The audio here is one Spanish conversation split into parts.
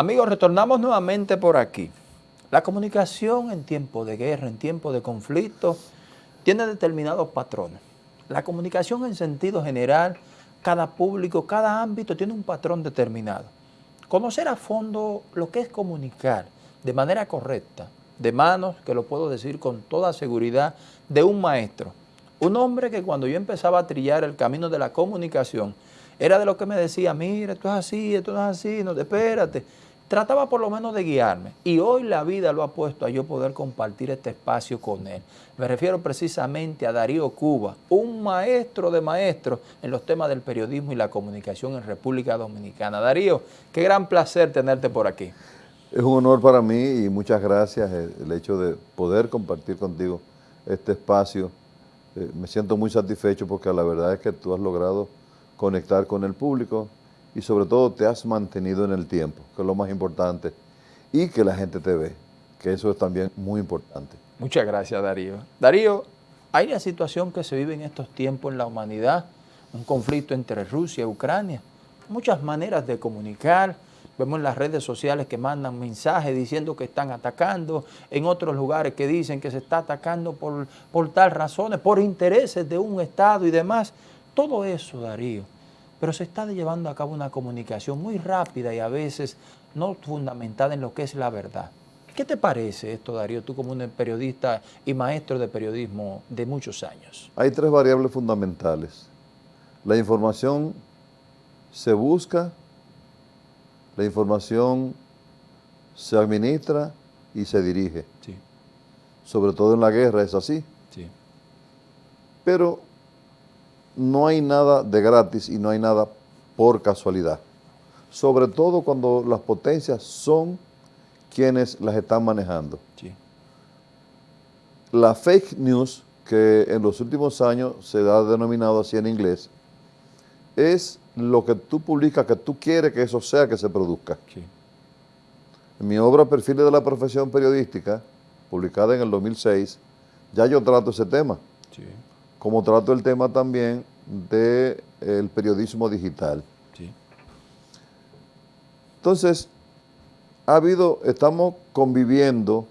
Amigos, retornamos nuevamente por aquí. La comunicación en tiempo de guerra, en tiempo de conflicto, tiene determinados patrones. La comunicación en sentido general, cada público, cada ámbito tiene un patrón determinado. Conocer a fondo lo que es comunicar de manera correcta, de manos, que lo puedo decir con toda seguridad, de un maestro. Un hombre que cuando yo empezaba a trillar el camino de la comunicación, era de lo que me decía, mira, esto es así, esto no es así, no, espérate trataba por lo menos de guiarme y hoy la vida lo ha puesto a yo poder compartir este espacio con él. Me refiero precisamente a Darío Cuba, un maestro de maestros en los temas del periodismo y la comunicación en República Dominicana. Darío, qué gran placer tenerte por aquí. Es un honor para mí y muchas gracias el hecho de poder compartir contigo este espacio. Eh, me siento muy satisfecho porque la verdad es que tú has logrado conectar con el público, y sobre todo te has mantenido en el tiempo, que es lo más importante, y que la gente te ve, que eso es también muy importante. Muchas gracias Darío. Darío, hay una situación que se vive en estos tiempos en la humanidad, un conflicto entre Rusia y Ucrania, muchas maneras de comunicar, vemos en las redes sociales que mandan mensajes diciendo que están atacando, en otros lugares que dicen que se está atacando por, por tal razones, por intereses de un Estado y demás. Todo eso, Darío, pero se está llevando a cabo una comunicación muy rápida y a veces no fundamentada en lo que es la verdad. ¿Qué te parece esto, Darío, tú como un periodista y maestro de periodismo de muchos años? Hay tres variables fundamentales. La información se busca, la información se administra y se dirige. Sí. Sobre todo en la guerra es así. Sí. Pero no hay nada de gratis y no hay nada por casualidad. Sobre todo cuando las potencias son quienes las están manejando. La fake news, que en los últimos años se ha denominado así en inglés, es lo que tú publicas, que tú quieres que eso sea que se produzca. En mi obra Perfiles de la Profesión Periodística, publicada en el 2006, ya yo trato ese tema como trato el tema también del periodismo digital. Entonces, ha habido, estamos conviviendo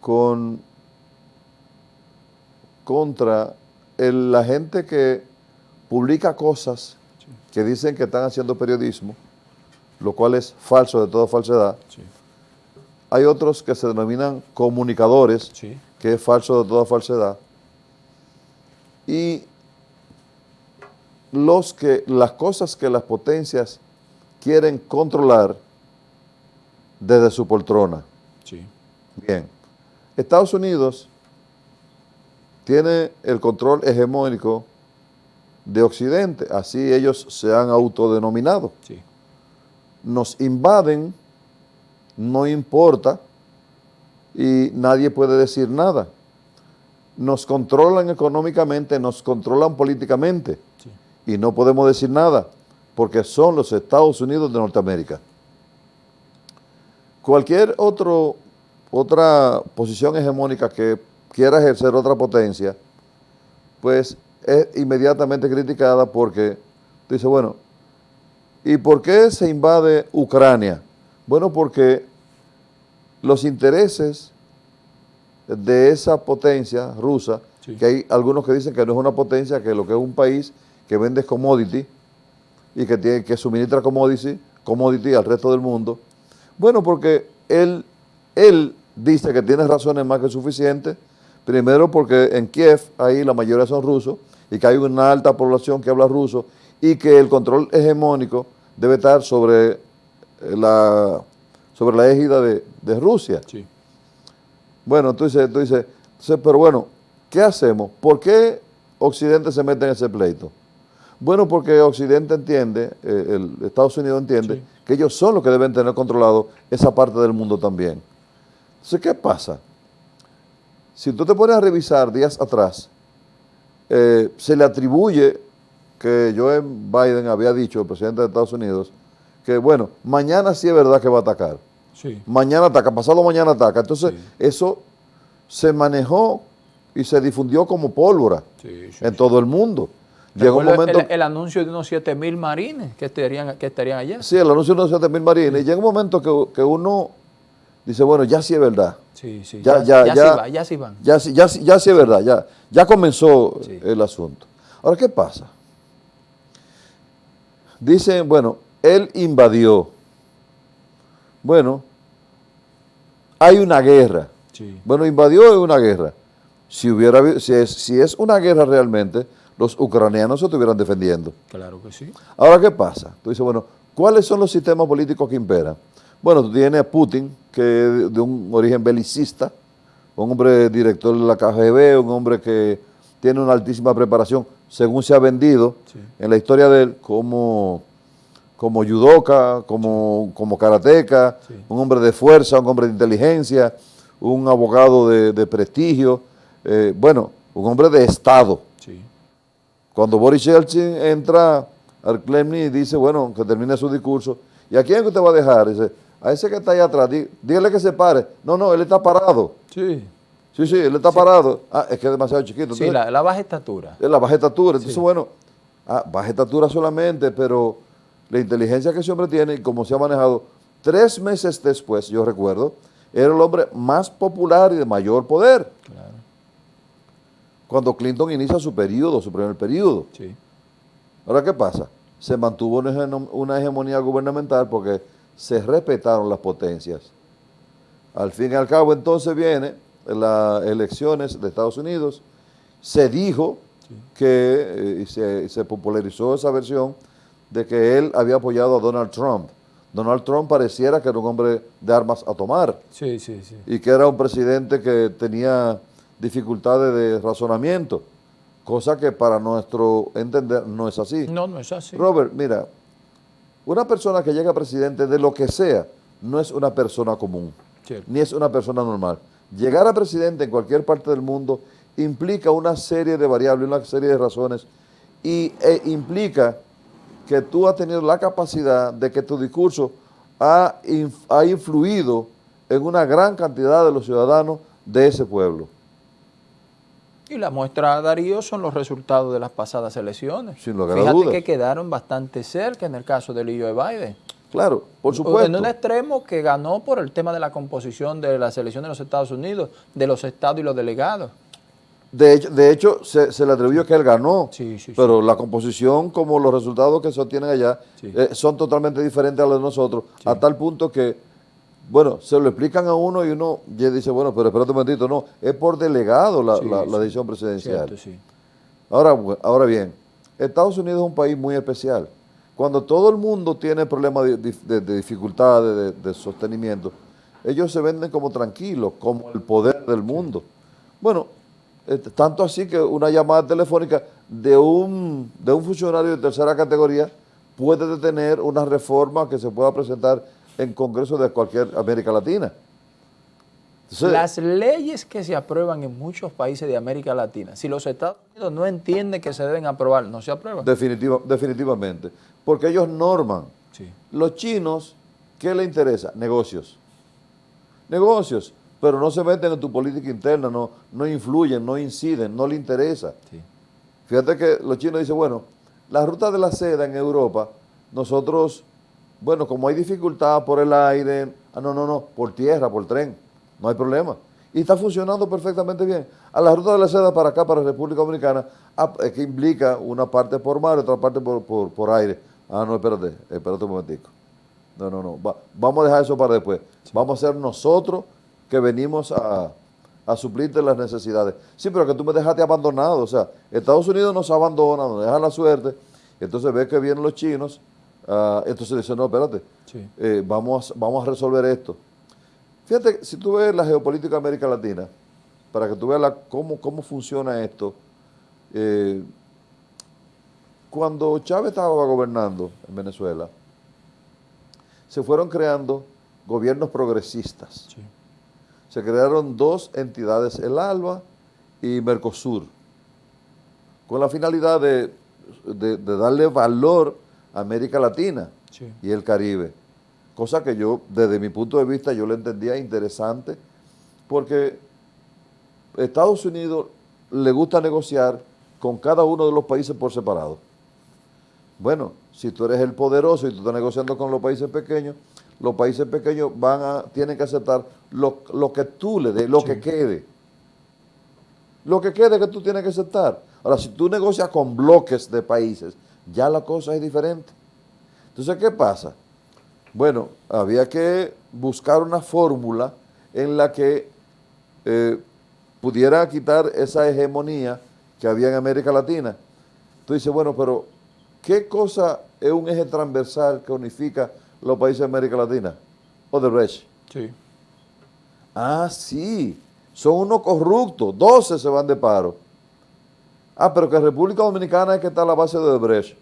con contra la gente que publica cosas que dicen que están haciendo periodismo, lo cual es falso de toda falsedad. Hay otros que se denominan comunicadores, que es falso de toda falsedad y los que, las cosas que las potencias quieren controlar desde su poltrona. Sí. Bien. Estados Unidos tiene el control hegemónico de Occidente, así ellos se han autodenominado. Sí. Nos invaden, no importa, y nadie puede decir nada nos controlan económicamente, nos controlan políticamente y no podemos decir nada porque son los Estados Unidos de Norteamérica. Cualquier otro, otra posición hegemónica que quiera ejercer otra potencia, pues es inmediatamente criticada porque dice, bueno, ¿y por qué se invade Ucrania? Bueno, porque los intereses de esa potencia rusa, que hay algunos que dicen que no es una potencia, que lo que es un país que vende commodity y que, tiene, que suministra commodity, commodity al resto del mundo. Bueno, porque él, él dice que tiene razones más que suficientes, primero porque en Kiev ahí la mayoría son rusos y que hay una alta población que habla ruso y que el control hegemónico debe estar sobre la, sobre la égida de, de Rusia. Sí. Bueno, entonces, tú dices, pero bueno, ¿qué hacemos? ¿Por qué Occidente se mete en ese pleito? Bueno, porque Occidente entiende, eh, el Estados Unidos entiende, que ellos son los que deben tener controlado esa parte del mundo también. Entonces, ¿qué pasa? Si tú te pones a revisar días atrás, eh, se le atribuye que Joe Biden había dicho, el presidente de Estados Unidos, que bueno, mañana sí es verdad que va a atacar. Mañana ataca, pasado mañana ataca. Entonces, eso se manejó y se difundió como pólvora en todo el mundo. Llegó un momento... el, el anuncio de unos 7 mil marines que estarían, que estarían allá. Sí, el anuncio de unos 7 mil marines. Y llega un momento que, que uno dice, bueno, ya sí es verdad. Sí, sí, Ya- ya, ya- ya, ya- sí va, ya sí van. Ya, sí- ya, ya sí es verdad, ya, ya comenzó el asunto. Ahora, ¿qué pasa? Dicen, bueno, él invadió. Bueno, hay una guerra. Sí. Bueno, invadió es una guerra. Si, hubiera, si, es, si es una guerra realmente, los ucranianos se estuvieran defendiendo. Claro que sí. Ahora, ¿qué pasa? Tú dices, bueno, ¿cuáles son los sistemas políticos que imperan? Bueno, tú tienes a Putin, que es de un origen belicista, un hombre director de la KGB, un hombre que tiene una altísima preparación, según se ha vendido Sí. en la historia de él, como, como judoka, como, como karateca, Sí. un hombre de fuerza, un hombre de inteligencia, un abogado de, de prestigio, eh, bueno, un hombre de Estado. Sí. Cuando Boris Yeltsin entra al Kremlin y dice, bueno, que termine su discurso, ¿y a quién es que usted va a dejar? Dice, a ese que está ahí atrás, dí- dígale que se pare. No, no, él está parado. Sí. Sí, sí, él está parado. Ah, es que es demasiado chiquito. Sí, la, la baja estatura. es la baja estatura. Entonces, Sí. bueno, ah, baja estatura solamente, pero la inteligencia que ese hombre tiene y cómo se ha manejado, tres meses después, yo recuerdo, era el hombre más popular y de mayor poder. Claro. Cuando Clinton inicia su periodo, su primer periodo. Sí. Ahora, ¿qué pasa? Se mantuvo una hegemo- una hegemonía gubernamental porque se respetaron las potencias. Al fin y al cabo, entonces viene las elecciones de Estados Unidos, se dijo Sí. que eh, se popularizó esa versión de que él había apoyado a Donald Trump. Donald Trump pareciera que era un hombre de armas a tomar Sí, sí, sí. y que era un presidente que tenía dificultades de razonamiento, cosa que para nuestro entender no es así. No, no es así. Robert, mira, una persona que llega a presidente de lo que sea no es una persona común, Cierto. ni es una persona normal. Llegar a presidente en cualquier parte del mundo implica una serie de variables, una serie de razones y e implica que tú has tenido la capacidad de que tu discurso ha, inf- ha influido en una gran cantidad de los ciudadanos de ese pueblo. Y la muestra, Darío, son los resultados de las pasadas elecciones. Sin lugar a Fíjate dudas. que quedaron bastante cerca en el caso del Joe Biden. Claro, por En supuesto. un extremo que ganó por el tema de la composición de las elecciones de los Estados Unidos, de los estados y los delegados. De hecho, de hecho se, se le atribuyó que él ganó, Sí, sí, sí. pero la composición como los resultados que se obtienen allá eh, son totalmente diferentes a los de nosotros, a tal punto que, bueno, se lo explican a uno y uno ya dice, bueno, pero espérate un momentito, no, es por delegado la, decisión presidencial. Cierto. Ahora, ahora bien, Estados Unidos es un país muy especial. Cuando todo el mundo tiene problemas de, de- de- de dificultades, de, de sostenimiento, ellos se venden como tranquilos, como el poder del mundo. Bueno, eh, tanto así que una llamada telefónica de un, de un funcionario de tercera categoría puede detener una reforma que se pueda presentar en Congreso de cualquier América Latina. Entonces, Las leyes que se aprueban en muchos países de América Latina, si los Estados Unidos no entienden que se deben aprobar, no se aprueban. definitiva- definitivamente, porque ellos norman. Sí. Los chinos, ¿qué les interesa? Negocios. Negocios, pero no se meten en tu política interna, no, no influyen, no inciden, no le interesa. Sí. Fíjate que los chinos dicen, bueno, la ruta de la seda en Europa, nosotros, bueno, como hay dificultad por el aire, ah, no, no, no, por tierra, por tren, no hay problema. Y está funcionando perfectamente bien. A la ruta de la seda para acá, para República Dominicana, ah, es que implica una parte por mar, otra parte por, por, por aire. Ah, no, espérate, espérate un momentico. No, no, no, va- vamos a dejar eso para después. Vamos a ser nosotros que venimos a, a suplirte las necesidades. Sí, pero que tú me dejaste abandonado. O sea, Estados Unidos nos abandona, nos deja la suerte. Entonces ves que vienen los chinos. ah, entonces dicen, no, espérate, Sí. eh, vamos, a- vamos a resolver esto. Fíjate, si tú ves la geopolítica de América Latina, para que tú veas la- cómo, cómo funciona esto, eh, cuando Chávez estaba gobernando en Venezuela, se fueron creando gobiernos progresistas. Sí. Se crearon dos entidades, el ALBA y Mercosur, con la finalidad de, de- de darle valor a América Latina Sí. y el Caribe. Cosa que yo, desde mi punto de vista, yo le entendía interesante, porque Estados Unidos le gusta negociar con cada uno de los países por separado. Bueno, si tú eres el poderoso y tú estás negociando con los países pequeños, los países pequeños van a, tienen que aceptar lo, que tú le des, lo que quede. Lo que quede que tú tienes que aceptar. Ahora, si tú negocias con bloques de países, ya la cosa es diferente. Entonces, ¿qué pasa? Bueno, había que buscar una fórmula en la que eh, pudiera quitar esa hegemonía que había en América Latina. Tú dices, bueno, pero ¿qué cosa es un eje transversal que unifica los países de América Latina? Odebrecht. Sí. Ah, sí, son unos corruptos, 12 se van de paro. Ah, pero que República Dominicana es que está a la base de Odebrecht.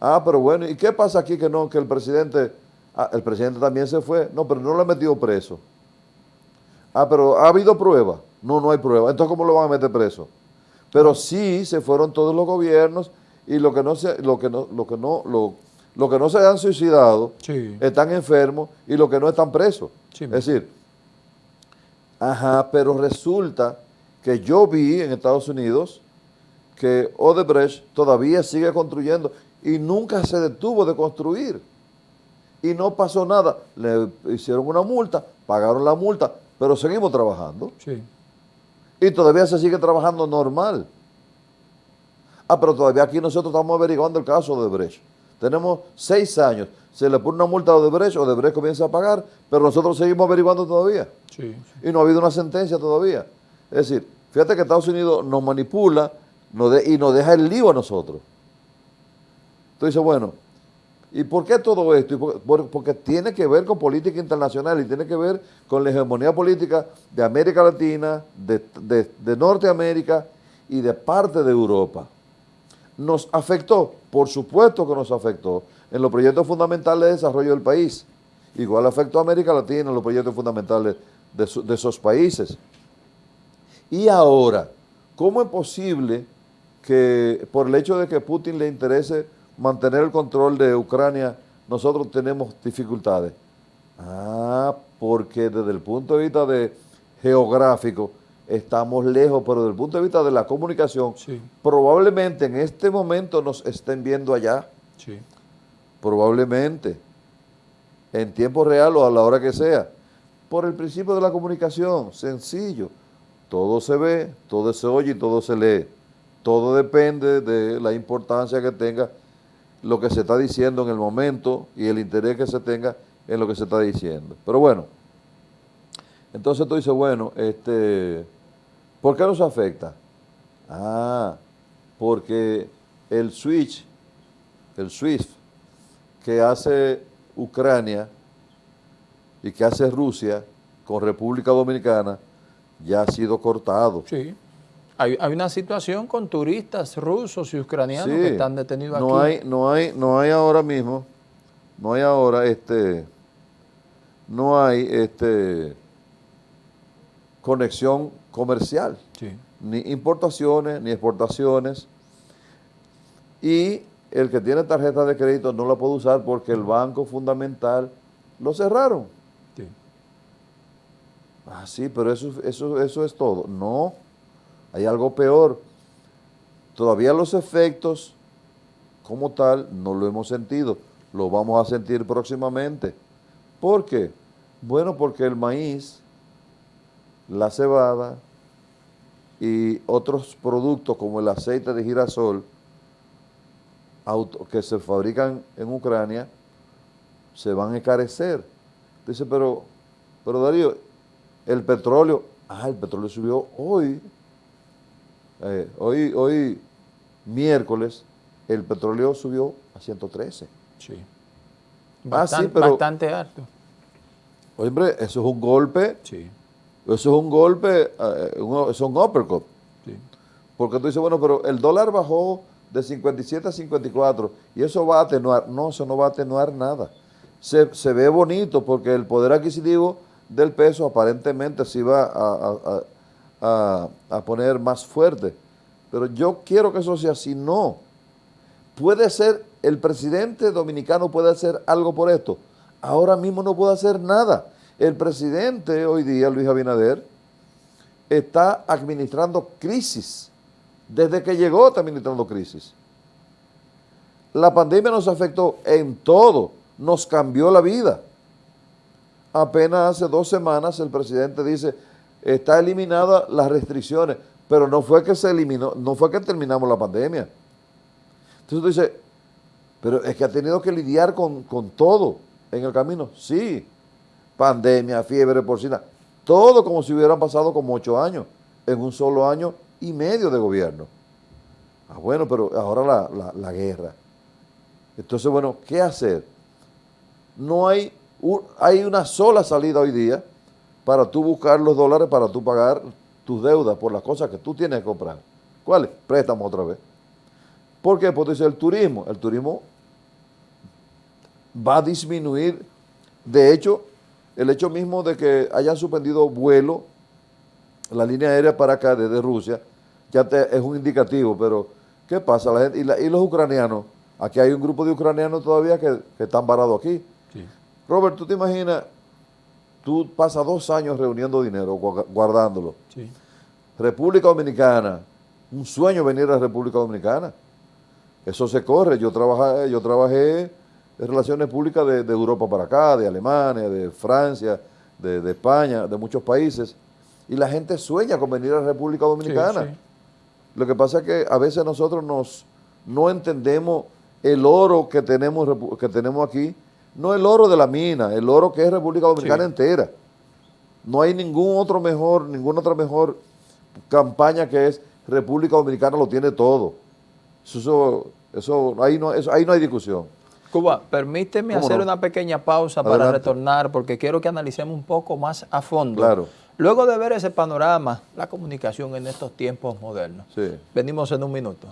Ah, pero bueno, ¿y qué pasa aquí que no, que el presidente, ah, el presidente también se fue? No, pero no lo ha metido preso. Ah, pero ¿ha habido prueba? No, no hay prueba. Entonces, ¿cómo lo van a meter preso? Pero sí se fueron todos los gobiernos y lo que no se, lo que no, lo que no, lo, que no se han suicidado están enfermos y los que no están presos. es decir, ajá, pero resulta que yo vi en Estados Unidos que Odebrecht todavía sigue construyendo y nunca se detuvo de construir. Y no pasó nada. Le hicieron una multa, pagaron la multa, pero seguimos trabajando. Sí. Y todavía se sigue trabajando normal. Ah, pero todavía aquí nosotros estamos averiguando el caso de Brecht. Tenemos seis años. Se le pone una multa a Odebrecht, Odebrecht comienza a pagar, pero nosotros seguimos averiguando todavía. Sí, Y no ha habido una sentencia todavía. Es decir, fíjate que Estados Unidos nos manipula y nos deja el lío a nosotros. Tú dices, bueno, ¿y por qué todo esto? porque tiene que ver con política internacional y tiene que ver con la hegemonía política de América Latina, de Norteamérica y de parte de Europa. ¿Nos afectó? Por supuesto que nos afectó en los proyectos fundamentales de desarrollo del país. Igual afectó a América Latina en los proyectos fundamentales de, esos países. Y ahora, ¿cómo es posible que por el hecho de que Putin le interese mantener el control de Ucrania, nosotros tenemos dificultades? Ah, porque desde el punto de vista geográfico, estamos lejos, pero desde el punto de vista de la comunicación, probablemente en este momento nos estén viendo allá. Sí. Probablemente. En tiempo real o a la hora que sea. Por el principio de la comunicación, sencillo. Todo se ve, todo se oye y todo se lee. Todo depende de la importancia que tenga lo que se está diciendo en el momento y el interés que se tenga en lo que se está diciendo. Pero bueno, entonces tú dices, bueno, este ¿Por qué nos afecta? Ah, porque el switch, el SWIFT que hace Ucrania y que hace Rusia con República Dominicana ya ha sido cortado. Sí. Hay, una situación con turistas rusos y ucranianos que están detenidos no aquí. Hay, no, hay, no hay ahora mismo, no hay ahora este, no hay este conexión comercial, ni importaciones, ni exportaciones. Y el que tiene tarjeta de crédito no la puede usar porque el banco fundamental lo cerraron. Sí. Ah, sí, pero eso, eso, eso es todo. No, hay algo peor. Todavía los efectos como tal no lo hemos sentido. Lo vamos a sentir próximamente. ¿Por qué? Bueno, porque el maíz la cebada y otros productos como el aceite de girasol auto, que se fabrican en Ucrania se van a encarecer. Dice, pero, pero Darío, el petróleo, ah, el petróleo subió hoy, eh, hoy, hoy miércoles, el petróleo subió a 113. Sí. Ah, bastante, bastante alto. Hombre, eso es un golpe sí. Eso es un golpe, eh, eso es un uppercut. Porque tú dices, bueno, pero el dólar bajó de 57 a 54 y eso va a atenuar. No, eso no va a atenuar nada. Se, ve bonito porque el poder adquisitivo del peso aparentemente se iba a, a, a, poner más fuerte. Pero yo quiero que eso sea así. No. Puede ser, el presidente dominicano puede hacer algo por esto. Ahora mismo no puede hacer nada. El presidente hoy día, Luis Abinader, está administrando crisis desde que llegó está administrando crisis. La pandemia nos afectó en todo, nos cambió la vida. Apenas hace dos semanas el presidente dice, está eliminada las restricciones, pero no fue que se eliminó, no fue que terminamos la pandemia. Entonces tú dices, pero es que ha tenido que lidiar con, con todo en el camino. Sí, pandemia, fiebre porcina, todo como si hubieran pasado como ocho años, en un solo año y medio de gobierno. Ah, bueno, pero ahora la, guerra. Entonces, bueno, ¿qué hacer? No hay, hay una sola salida hoy día para tú buscar los dólares, para tú pagar tus deudas por las cosas que tú tienes que comprar. ¿Cuáles? Préstamos otra vez. ¿Por qué? Porque dice el turismo. El turismo va a disminuir. De hecho, el hecho mismo de que hayan suspendido vuelo, la línea aérea para acá desde Rusia, ya es un indicativo, pero ¿qué pasa? La gente, y, los ucranianos, aquí hay un grupo de ucranianos todavía que, están varados aquí. Robert, ¿tú te imaginas? Tú pasas dos años reuniendo dinero, guardándolo. República Dominicana, un sueño venir a la República Dominicana. Eso se corre. Yo trabajé, yo trabajé relaciones públicas de, Europa para acá, de Alemania, de Francia, de, España, de muchos países, y la gente sueña con venir a la República Dominicana. Lo que pasa es que a veces nosotros nos, no entendemos el oro que tenemos, que tenemos aquí, no el oro de la mina, el oro que es República Dominicana entera. No hay ningún otro mejor, ninguna otra mejor campaña que es República Dominicana lo tiene todo. Eso, eso, ahí, no, ahí no hay discusión. Cuba, permíteme hacer una pequeña pausa para retornar porque quiero que analicemos un poco más a fondo. Claro. Luego de ver ese panorama, la comunicación en estos tiempos modernos. Venimos en un minuto.